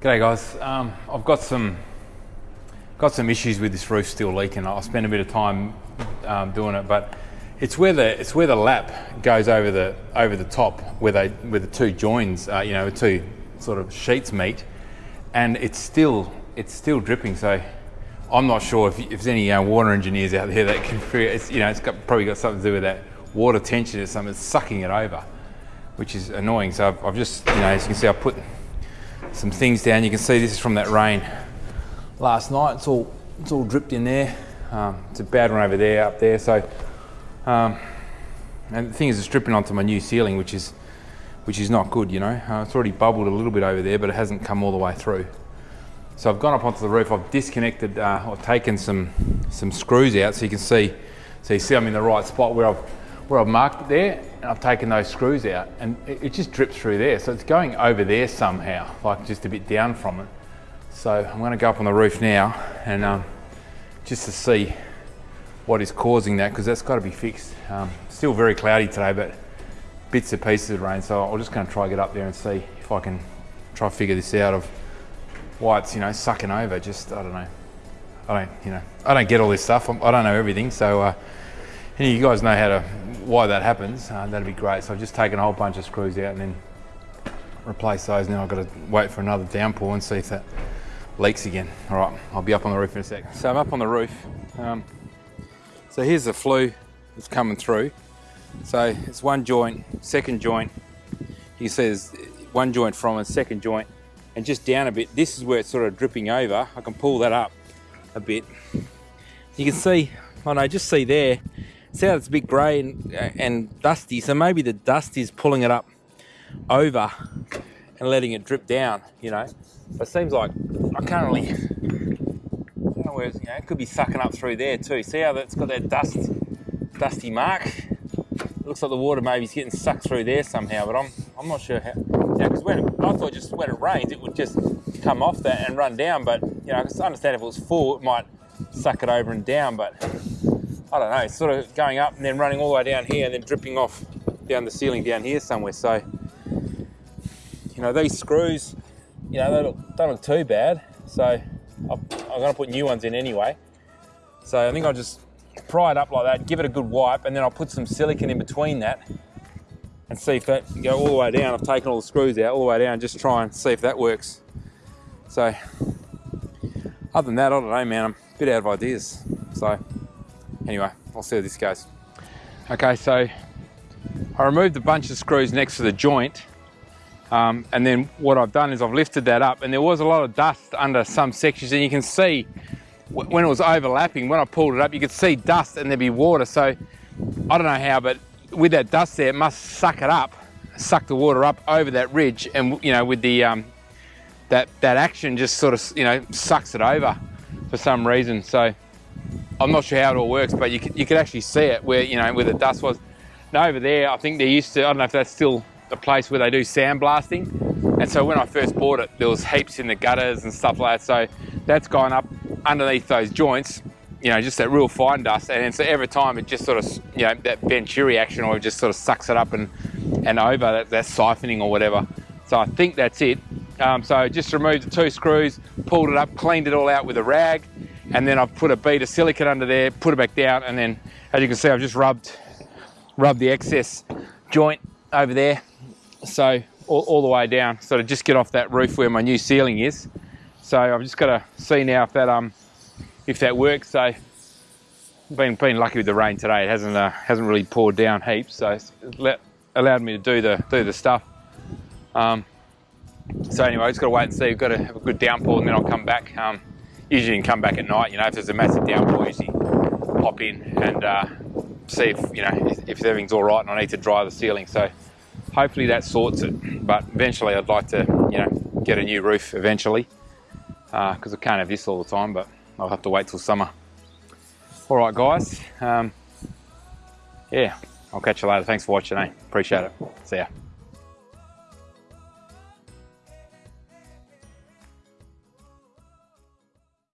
G'day guys, um, I've got some got some issues with this roof still leaking. I'll spend a bit of time um, doing it, but it's where the it's where the lap goes over the over the top where they where the two joins, uh, you know, two sort of sheets meet, and it's still it's still dripping. So I'm not sure if, if there's any uh, water engineers out there that can figure. It's you know it's got, probably got something to do with that water tension or something. It's sucking it over, which is annoying. So I've, I've just you know as you can see I put some things down. You can see this is from that rain last night. It's all it's all dripped in there. Um, it's a bad one over there, up there. So, um, and the thing is, it's dripping onto my new ceiling, which is which is not good. You know, uh, it's already bubbled a little bit over there, but it hasn't come all the way through. So I've gone up onto the roof. I've disconnected uh, or taken some some screws out, so you can see. So you see I'm in the right spot where I've where I've marked it there and I've taken those screws out and it, it, just drips through there. So it's going over there somehow, like just a bit down from it. So I'm gonna go up on the roof now and um, just to see what is causing that because that's gotta be fixed. Um, still very cloudy today, but bits and pieces of rain. So I'm just gonna try get up there and see if I can try to figure this out of why it's, you know, sucking over. Just, I don't know. I don't, you know, I don't get all this stuff. I don't know everything. So uh, any of you guys know how to why that happens, uh, that'd be great. So I've just taken a whole bunch of screws out and then replace those. Now I've got to wait for another downpour and see if that leaks again. All right, I'll be up on the roof in a sec. So I'm up on the roof. Um, so here's the flue that's coming through. So it's one joint, second joint. You can see there's one joint from it, second joint, and just down a bit. This is where it's sort of dripping over. I can pull that up a bit. You can see, oh know, just see there, see how it's a bit grey and, uh, and dusty. So maybe the dust is pulling it up over and letting it drip down, you know. But it seems like I can't really, I don't know where, you know, it could be sucking up through there too. See how that's got that dust, dusty mark? It looks like the water maybe is getting sucked through there somehow, but I'm, I'm not sure how. Because when I thought just when it rains, it would just come off that and run down. But you know, I understand if it was full, it might suck it over and down. But I don't know, sort of going up and then running all the way down here and then dripping off down the ceiling down here somewhere. So, you know, these screws, you know, they look, don't look too bad. So I'm, I'm going to put new ones in anyway. So I think I'll just pry it up like that, give it a good wipe, and then I'll put some silicone in between that and see if that go all the way down. I've taken all the screws out all the way down, just try and see if that works. So other than that, I don't know, man, I'm a bit out of ideas. So anyway, I'll see how this goes. Okay, so I removed a bunch of screws next to the joint um, and then what I've done is I've lifted that up and there was a lot of dust under some sections and you can see when it was overlapping, when I pulled it up, you could see dust and there'd be water. So I don't know how, but with that dust there, it must suck it up, suck the water up over that ridge and you know, with the, um, that, that action just sort of, you know, sucks it over for some reason. So I'm not sure how it all works, but you could, you could actually see it where, you know, where the dust was. Now over there, I think they used to, I don't know if that's still a place where they do sandblasting. And so when I first bought it, there was heaps in the gutters and stuff like that. So that's gone up underneath those joints, you know, just that real fine dust. And so every time it just sort of, you know, that Venturi action or it just sort of sucks it up and, and over, that, that siphoning or whatever. So I think that's it. Um, so just removed the two screws, pulled it up, cleaned it all out with a rag, and then I've put a bead of silicone under there, put it back down, and then as you can see, I've just rubbed, rubbed the excess joint over there. So all, all the way down, so to just get off that roof where my new ceiling is. So I've just got to see now if that um if that works. So been been lucky with the rain today. It hasn't uh, hasn't really poured down heaps, so it's let, allowed me to do the do the stuff. Um, so anyway, I just got to wait and see. We've got to have a good downpour, and then I'll come back. Um, usually you can come back at night. You know, if there's a massive downpour, usually pop in and uh, see if you know if, if, everything's all right and I need to dry the ceiling. So hopefully that sorts it. But eventually, I'd like to you know get a new roof eventually because uh, I can't have this all the time. But I'll have to wait till summer. All right, guys. Um, yeah, I'll catch you later. Thanks for watching. Eh? Appreciate it. See ya.